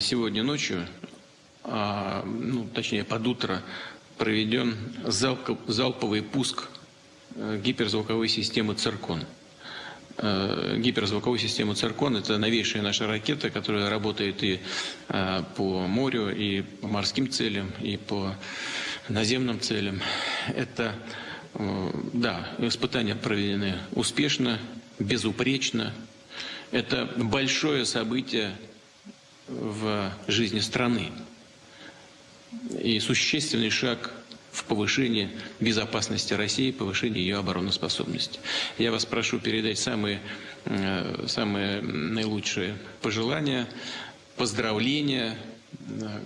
Сегодня ночью, а, ну, точнее под утро, проведен залп, залповый пуск э, гиперзвуковой системы «Циркон». Э, гиперзвуковой системы «Циркон» — это новейшая наша ракета, которая работает и э, по морю, и по морским целям, и по наземным целям. Это, да, испытания проведены успешно, безупречно. Это большое событие в жизни страны и существенный шаг в повышении безопасности России, повышении ее обороноспособности. Я вас прошу передать самые, э, самые наилучшие пожелания, поздравления э,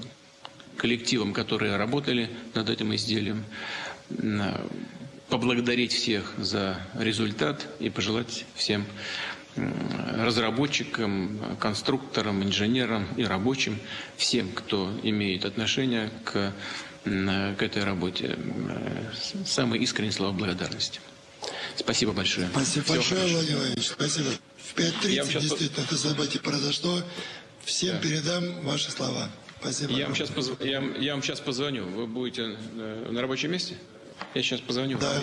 коллективам, которые работали над этим изделием, э, поблагодарить всех за результат и пожелать всем разработчикам, конструкторам, инженерам и рабочим, всем, кто имеет отношение к, к этой работе. Самые искренние слова благодарности. Спасибо большое. Спасибо Всего большое, хорошо. Владимир Владимирович. Спасибо. В 5.30 действительно это событие произошло. Всем да. передам ваши слова. Спасибо. Я вам, сейчас позв... я, я вам сейчас позвоню. Вы будете э, на рабочем месте? Я сейчас позвоню. Да.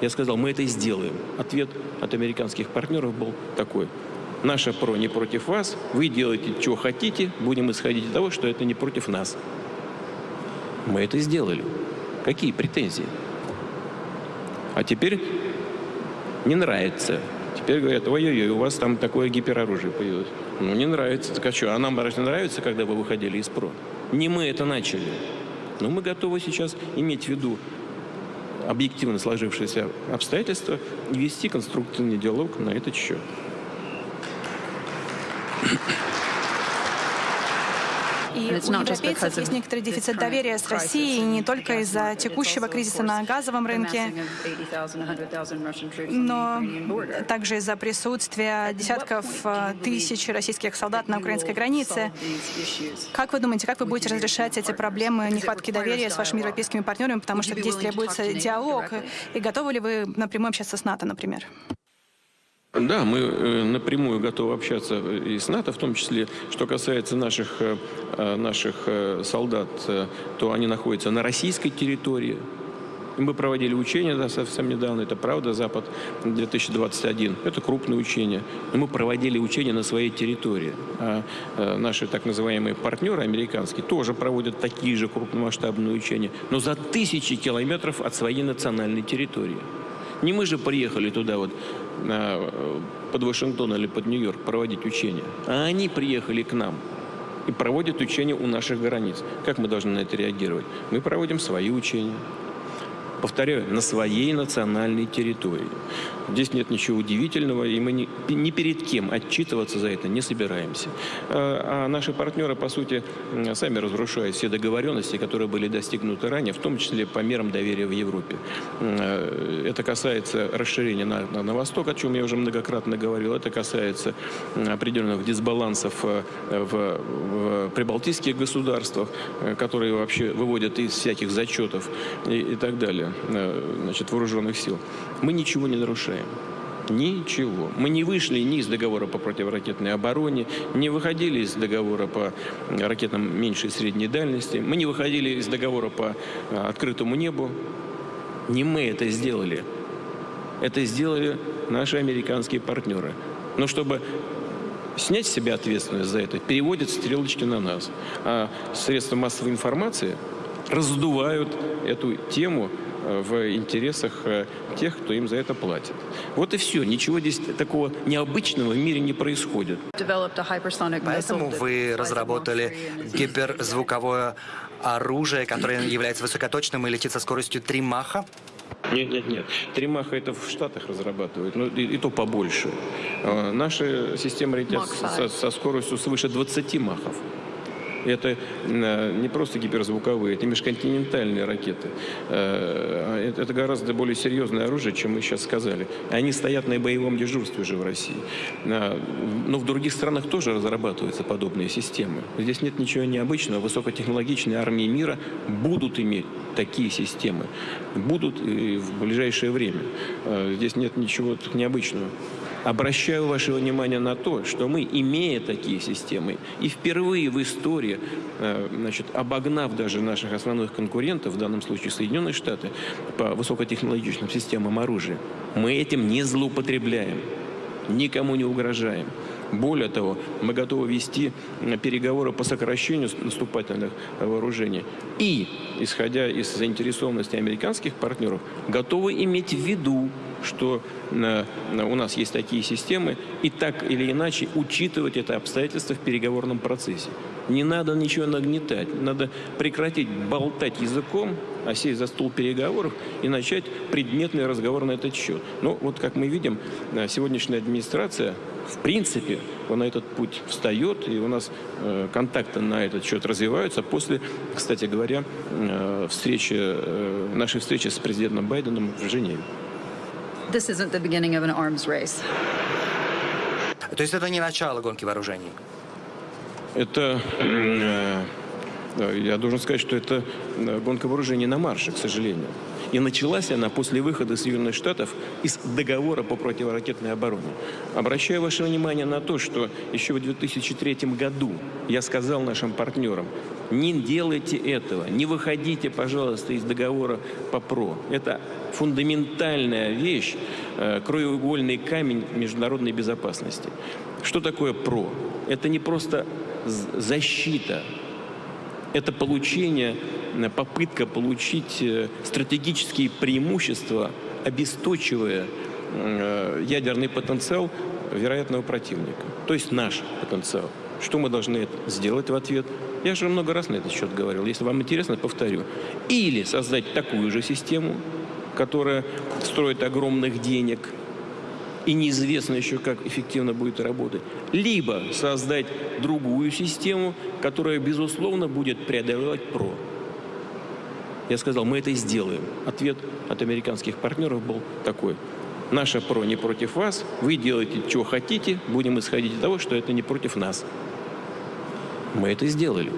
Я сказал, мы это сделаем. Ответ от американских партнеров был такой. Наша ПРО не против вас, вы делаете, что хотите, будем исходить из того, что это не против нас. Мы это сделали. Какие претензии? А теперь не нравится. Теперь говорят, ой-ой-ой, у вас там такое гипероружие появилось. Ну, не нравится. Так а что, а нам разве нравится, когда вы выходили из ПРО? Не мы это начали. Но мы готовы сейчас иметь в виду объективно сложившиеся обстоятельства и вести конструктивный диалог на этот счет. И у европейцев есть некоторый дефицит доверия с Россией не только из-за текущего кризиса на газовом рынке, но также из-за присутствия десятков э, тысяч российских солдат на украинской границе. Как вы думаете, как вы будете разрешать эти проблемы нехватки доверия с вашими европейскими партнерами, потому что здесь требуется диалог, и готовы ли вы напрямую общаться с НАТО, например? Да, мы э, напрямую готовы общаться и с НАТО, в том числе, что касается наших, э, э, наших солдат, то они находятся на российской территории. Мы проводили учения да, совсем недавно, это правда, Запад-2021. Это крупные учения. Но мы проводили учения на своей территории. А наши так называемые партнеры американские тоже проводят такие же крупномасштабные учения, но за тысячи километров от своей национальной территории. Не мы же приехали туда вот под Вашингтон или под Нью-Йорк проводить учения, а они приехали к нам и проводят учения у наших границ. Как мы должны на это реагировать? Мы проводим свои учения повторяю, на своей национальной территории. Здесь нет ничего удивительного, и мы ни, перед кем отчитываться за это не собираемся. А, а наши партнеры, по сути, сами разрушают все договоренности, которые были достигнуты ранее, в том числе по мерам доверия в Европе. Э, это касается расширения на, на, на восток, о чем я уже многократно говорил. Это касается определенных дисбалансов э, в, в прибалтийских государствах, э, которые вообще выводят из всяких зачетов и, и так далее. Э, значит, вооруженных сил, мы ничего не нарушаем. Ничего. Мы не вышли ни из договора по противоракетной обороне, не выходили из договора по ракетам меньшей и средней дальности, мы не выходили из договора по э, открытому небу. Не мы это сделали. Это сделали наши американские партнеры. Но чтобы снять с себя ответственность за это, переводят стрелочки на нас. А средства массовой информации раздувают эту тему в интересах э, тех, кто им за это платит. Вот и все. Ничего здесь такого необычного в мире не происходит. Поэтому вы разработали гиперзвуковое оружие, которое является высокоточным и летит со скоростью 3 маха? Нет, нет, нет. Три маха это в Штатах разрабатывают, ну и, и то побольше. А, Наши системы летят со, со скоростью свыше 20 махов. Это э, не просто гиперзвуковые, это межконтинентальные ракеты. Э, Это это гораздо более серьезное оружие, чем мы сейчас сказали. Они стоят на боевом дежурстве уже в России. Э, Но в других странах тоже разрабатываются подобные системы. Здесь нет ничего необычного. Высокотехнологичные армии мира будут иметь такие системы. Будут в ближайшее время. Здесь нет ничего необычного. Обращаю ваше внимание на то, что мы, имея такие системы, и впервые в истории, э, значит, обогнав даже наших основных конкурентов, в данном случае Соединенные Штаты, по высокотехнологичным системам оружия, мы этим не злоупотребляем, никому не угрожаем. Более того, мы готовы вести э, переговоры по сокращению наступательных вооружений. И, исходя из заинтересованности американских партнеров, готовы иметь в виду, что э, у нас есть такие системы, и так или иначе учитывать это обстоятельство в переговорном процессе. Не надо ничего нагнетать, надо прекратить болтать языком, а сесть за стол переговоров и начать предметный разговор на этот счет. Ну, вот как мы видим, э, сегодняшняя администрация, в принципе, на этот путь встает, и у нас э, контакты на этот счет развиваются после, кстати говоря, встречи, нашей встречи с президентом Байденом в Женеве. This isn't the beginning of an arms race. То есть это не начало гонки вооружений? Это, э, э, я должен сказать, что это э, гонка вооружений на марше, к сожалению. И началась она после выхода Соединенных Штатов из договора по противоракетной обороне. Обращаю ваше внимание на то, что еще в 2003 году я сказал нашим партнерам, не делайте этого, не выходите, пожалуйста, из договора по ПРО. Это фундаментальная вещь, э, краеугольный камень международной безопасности. Что такое ПРО? Это не просто защита, это получение, э, попытка получить э, стратегические преимущества, обесточивая э, ядерный потенциал вероятного противника, то есть наш потенциал. Что мы должны сделать в ответ? Я же много раз на этот счет говорил. Если вам интересно, повторю. Или создать такую же систему, которая строит огромных денег, и неизвестно еще, как эффективно будет работать. Либо создать другую систему, которая, безусловно, будет преодолевать ПРО. Я сказал, мы это сделаем. Ответ от американских партнеров был такой. Наша ПРО не против вас, вы делаете, что хотите, будем исходить из того, что это не против нас. Мы это сделали.